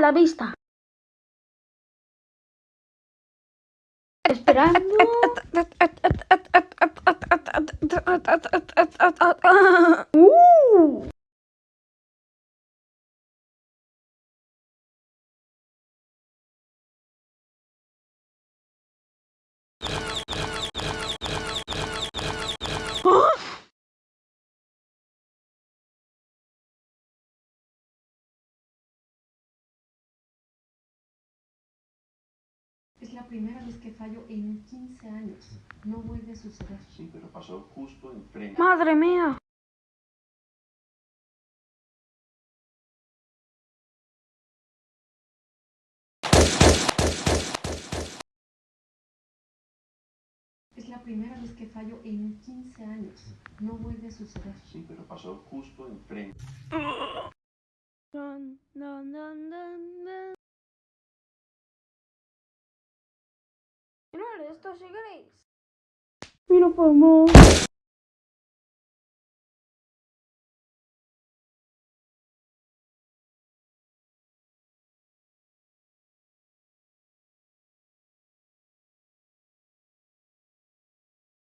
la vista. Esperando. Uh. Es la primera vez que fallo en 15 años. No vuelve a suceder. Sí, pero pasó justo enfrente. Madre mía. Es la primera vez que fallo en 15 años. No vuelve a suceder. Sí, pero pasó justo enfrente. estou chegando aí. Me não.